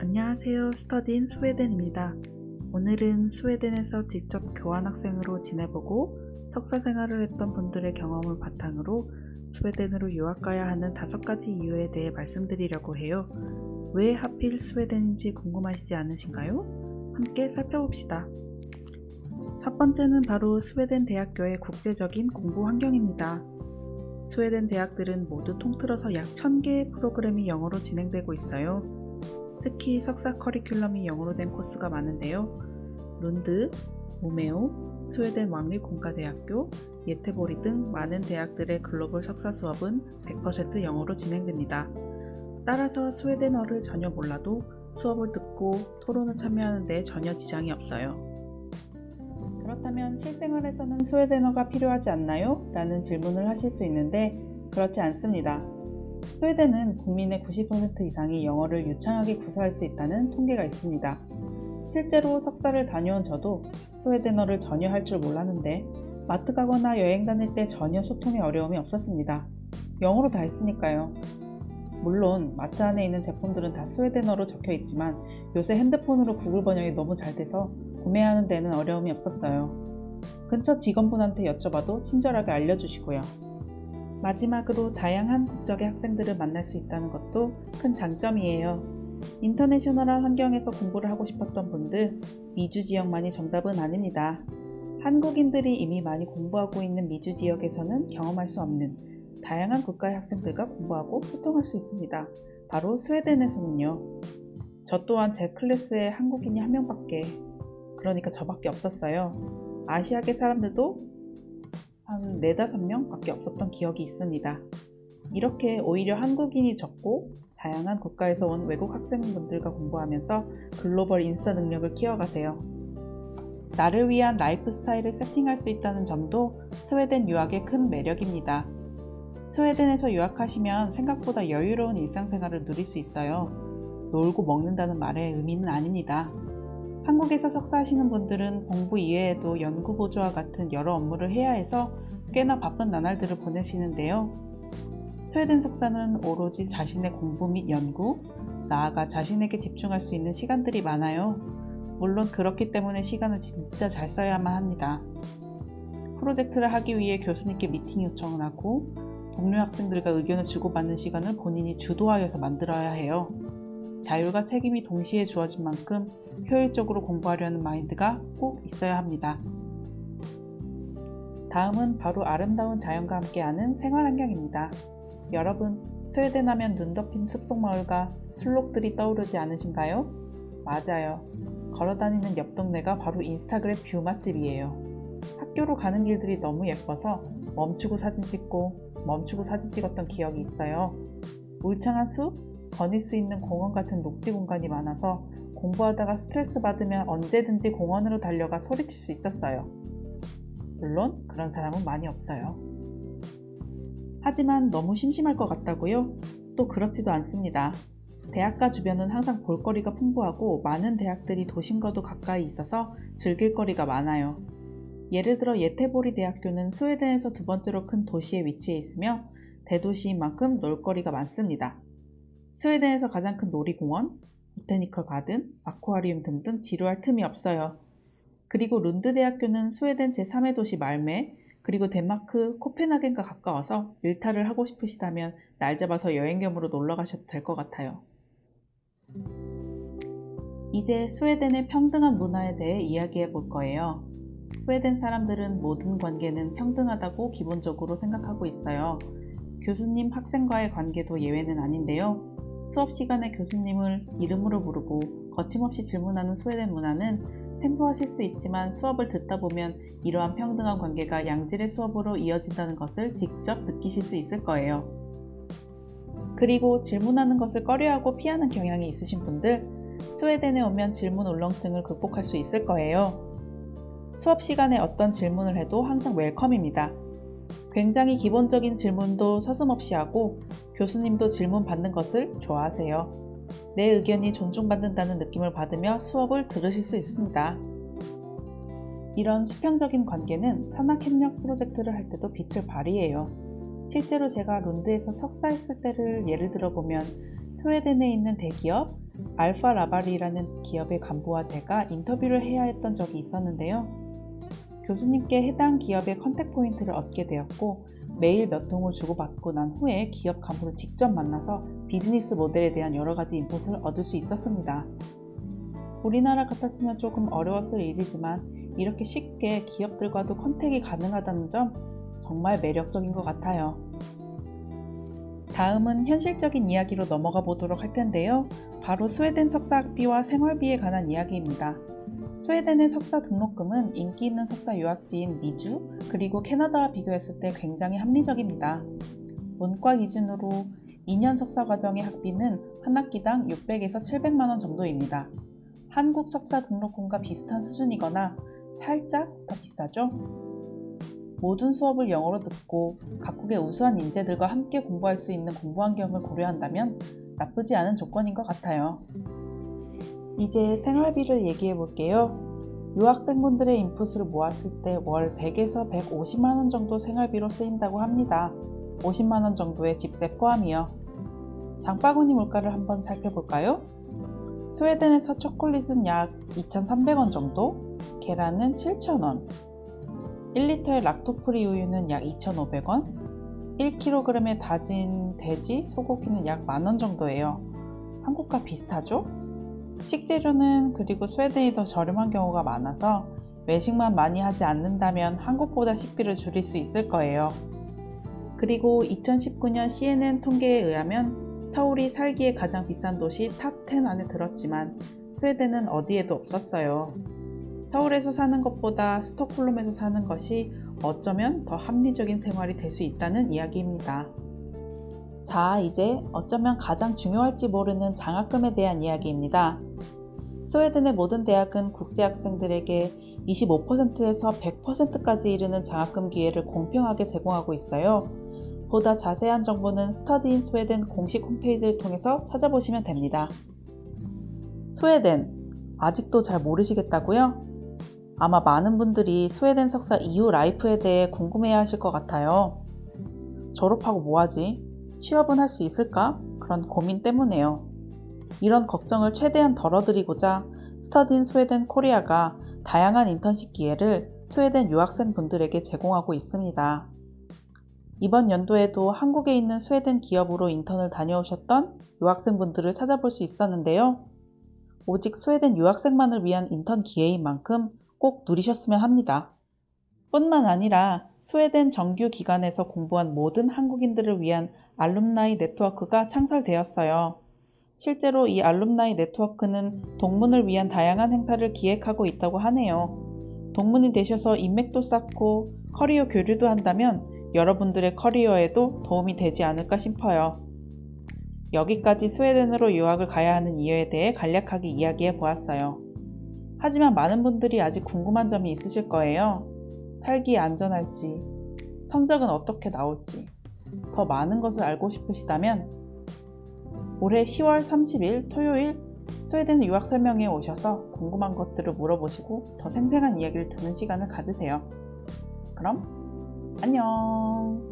안녕하세요. 스터디인 스웨덴입니다. 오늘은 스웨덴에서 직접 교환학생으로 지내보고 석사 생활을 했던 분들의 경험을 바탕으로 스웨덴으로 유학 가야 하는 다섯 가지 이유에 대해 말씀드리려고 해요. 왜 하필 스웨덴인지 궁금하시지 않으신가요? 함께 살펴봅시다. 첫 번째는 바로 스웨덴 대학교의 국제적인 공부 환경입니다. 스웨덴 대학들은 모두 통틀어서 약 1000개의 프로그램이 영어로 진행되고 있어요. 특히 석사 커리큘럼이 영어로 된 코스가 많은데요. 룬드, 우메오, 스웨덴 왕립공과대학교, 예테보리 등 많은 대학들의 글로벌 석사 수업은 100% 영어로 진행됩니다. 따라서 스웨덴어를 전혀 몰라도 수업을 듣고 토론을 참여하는 데 전혀 지장이 없어요. 그렇다면 실생활에서는 스웨덴어가 필요하지 않나요? 라는 질문을 하실 수 있는데 그렇지 않습니다. 스웨덴은 국민의 90% 이상이 영어를 유창하게 구사할 수 있다는 통계가 있습니다. 실제로 석사를 다녀온 저도 스웨덴어를 전혀 할 줄 몰랐는데 마트 가거나 여행 다닐 때 전혀 소통에 어려움이 없었습니다. 영어로 다 했으니까요. 물론 마트 안에 있는 제품들은 다 스웨덴어로 적혀 있지만 요새 핸드폰으로 구글 번역이 너무 잘 돼서 구매하는 데는 어려움이 없었어요. 근처 직원분한테 여쭤봐도 친절하게 알려주시고요. 마지막으로 다양한 국적의 학생들을 만날 수 있다는 것도 큰 장점이에요. 인터내셔널한 환경에서 공부를 하고 싶었던 분들, 미주 지역만이 정답은 아닙니다. 한국인들이 이미 많이 공부하고 있는 미주 지역에서는 경험할 수 없는 다양한 국가의 학생들과 공부하고 소통할 수 있습니다. 바로 스웨덴에서는요. 저 또한 제 클래스에 한국인이 한 명밖에, 그러니까 저밖에 없었어요. 아시아계 사람들도 한 4, 5명 밖에 없었던 기억이 있습니다. 이렇게 오히려 한국인이 적고 다양한 국가에서 온 외국 학생분들과 공부하면서 글로벌 인싸 능력을 키워가세요. 나를 위한 라이프 스타일을 세팅할 수 있다는 점도 스웨덴 유학의 큰 매력입니다. 스웨덴에서 유학하시면 생각보다 여유로운 일상생활을 누릴 수 있어요. 놀고 먹는다는 말의 의미는 아닙니다. 한국에서 석사하시는 분들은 공부 이외에도 연구 보조와 같은 여러 업무를 해야 해서 꽤나 바쁜 나날들을 보내시는데요. 스웨덴 석사는 오로지 자신의 공부 및 연구, 나아가 자신에게 집중할 수 있는 시간들이 많아요. 물론 그렇기 때문에 시간을 진짜 잘 써야만 합니다. 프로젝트를 하기 위해 교수님께 미팅 요청을 하고 동료 학생들과 의견을 주고받는 시간을 본인이 주도하여서 만들어야 해요. 자율과 책임이 동시에 주어진 만큼 효율적으로 공부하려는 마인드가 꼭 있어야 합니다. 다음은 바로 아름다운 자연과 함께하는 생활환경입니다. 여러분, 스웨덴 하면 눈 덮인 숲속마을과 순록들이 떠오르지 않으신가요? 맞아요. 걸어다니는 옆 동네가 바로 인스타그램 view 맛집이에요. 학교로 가는 길들이 너무 예뻐서 멈추고 사진 찍고 멈추고 사진 찍었던 기억이 있어요. 울창한 숲, 거닐 수 있는 공원 같은 녹지 공간이 많아서 공부하다가 스트레스 받으면 언제든지 공원으로 달려가 소리칠 수 있었어요. 물론 그런 사람은 많이 없어요. 하지만 너무 심심할 것 같다고요? 또 그렇지도 않습니다. 대학가 주변은 항상 볼거리가 풍부하고 많은 대학들이 도심과도 가까이 있어서 즐길 거리가 많아요. 예를 들어 예테보리 대학교는 스웨덴에서 두 번째로 큰 도시에 위치해 있으며 대도시인 만큼 놀거리가 많습니다. 스웨덴에서 가장 큰 놀이공원, 보테니컬 가든, 아쿠아리움 등등 지루할 틈이 없어요. 그리고 룬드 대학교는 스웨덴 제3의 도시 말메, 그리고 덴마크 코펜하겐과 가까워서 일탈을 하고 싶으시다면 날 잡아서 여행 겸으로 놀러 가셔도 될 것 같아요. 이제 스웨덴의 평등한 문화에 대해 이야기해 볼 거예요. 스웨덴 사람들은 모든 관계는 평등하다고 기본적으로 생각하고 있어요. 교수님 학생과의 관계도 예외는 아닌데요. 수업 시간에 교수님을 이름으로 부르고 거침없이 질문하는 스웨덴 문화는 생소하실 수 있지만 수업을 듣다 보면 이러한 평등한 관계가 양질의 수업으로 이어진다는 것을 직접 느끼실 수 있을 거예요. 그리고 질문하는 것을 꺼려하고 피하는 경향이 있으신 분들, 스웨덴에 오면 질문 울렁증을 극복할 수 있을 거예요. 수업 시간에 어떤 질문을 해도 항상 웰컴입니다. 굉장히 기본적인 질문도 서슴없이 하고 교수님도 질문 받는 것을 좋아하세요. 내 의견이 존중받는다는 느낌을 받으며 수업을 들으실 수 있습니다. 이런 수평적인 관계는 산학협력 프로젝트를 할 때도 빛을 발휘해요. 실제로 제가 룬드에서 석사했을 때를 예를 들어보면 스웨덴에 있는 대기업, 알파 라발이라는 기업의 간부와 제가 인터뷰를 해야 했던 적이 있었는데요. 교수님께 해당 기업의 contact point를 얻게 되었고 메일 몇 통을 주고받고 난 후에 기업 간부를 직접 만나서 비즈니스 모델에 대한 여러 가지 인풋을 얻을 수 있었습니다. 우리나라 같았으면 조금 어려웠을 일이지만 이렇게 쉽게 기업들과도 contact이 가능하다는 점 정말 매력적인 것 같아요. 다음은 현실적인 이야기로 넘어가 보도록 할 텐데요. 바로 스웨덴 석사 학비와 생활비에 관한 이야기입니다. 스웨덴의 석사 등록금은 인기 있는 석사 유학지인 미주 그리고 캐나다와 비교했을 때 굉장히 합리적입니다. 문과 기준으로 2년 석사 과정의 학비는 한 학기당 600에서 700만원 정도입니다. 한국 석사 등록금과 비슷한 수준이거나 살짝 더 비싸죠? 모든 수업을 영어로 듣고 각국의 우수한 인재들과 함께 공부할 수 있는 공부 환경을 고려한다면 나쁘지 않은 조건인 것 같아요. 이제 생활비를 얘기해 볼게요. 유학생분들의 인풋을 모았을 때 월 100에서 150만원 정도 생활비로 쓰인다고 합니다. 50만원 정도의 집세 포함이요. 장바구니 물가를 한번 살펴볼까요? 스웨덴에서 초콜릿은 약 2,300원 정도, 계란은 7,000원, 1리터의 lacto-free 우유는 약 2,500원, 1kg의 다진 돼지, 소고기는 약 만원 정도예요. 한국과 비슷하죠? 식재료는 그리고 스웨덴이 더 저렴한 경우가 많아서 외식만 많이 하지 않는다면 한국보다 식비를 줄일 수 있을 거예요. 그리고 2019년 CNN 통계에 의하면 서울이 살기에 가장 비싼 도시 top 10 안에 들었지만 스웨덴은 어디에도 없었어요. 서울에서 사는 것보다 스톡홀름에서 사는 것이 어쩌면 더 합리적인 생활이 될 수 있다는 이야기입니다. 자, 이제 어쩌면 가장 중요할지 모르는 장학금에 대한 이야기입니다. 스웨덴의 모든 대학은 국제학생들에게 25%에서 100%까지 이르는 장학금 기회를 공평하게 제공하고 있어요. 보다 자세한 정보는 스터디 인 스웨덴 공식 홈페이지를 통해서 찾아보시면 됩니다. 스웨덴, 아직도 잘 모르시겠다고요? 아마 많은 분들이 스웨덴 석사 이후 life에 대해 궁금해 하실 것 같아요. 졸업하고 뭐하지? 취업은 할 수 있을까? 그런 고민 때문에요. 이런 걱정을 최대한 덜어드리고자 Study in Sweden Korea가 다양한 인턴십 기회를 스웨덴 유학생 분들에게 제공하고 있습니다. 이번 연도에도 한국에 있는 스웨덴 기업으로 인턴을 다녀오셨던 유학생분들을 찾아볼 수 있었는데요. 오직 스웨덴 유학생만을 위한 인턴 기회인 만큼 꼭 누리셨으면 합니다. 뿐만 아니라 스웨덴 정규 기관에서 공부한 모든 한국인들을 위한 alumni 네트워크가 창설되었어요. 실제로 이 alumni 네트워크는 동문을 위한 다양한 행사를 기획하고 있다고 하네요. 동문이 되셔서 인맥도 쌓고 커리어 교류도 한다면 여러분들의 커리어에도 도움이 되지 않을까 싶어요. 여기까지 스웨덴으로 유학을 가야 하는 이유에 대해 간략하게 이야기해 보았어요. 하지만 많은 분들이 아직 궁금한 점이 있으실 거예요. 살기에 안전할지, 성적은 어떻게 나올지, 더 많은 것을 알고 싶으시다면 올해 10월 30일 토요일 스웨덴 유학 설명회에 오셔서 궁금한 것들을 물어보시고 더 생생한 이야기를 듣는 시간을 가지세요. 그럼 안녕!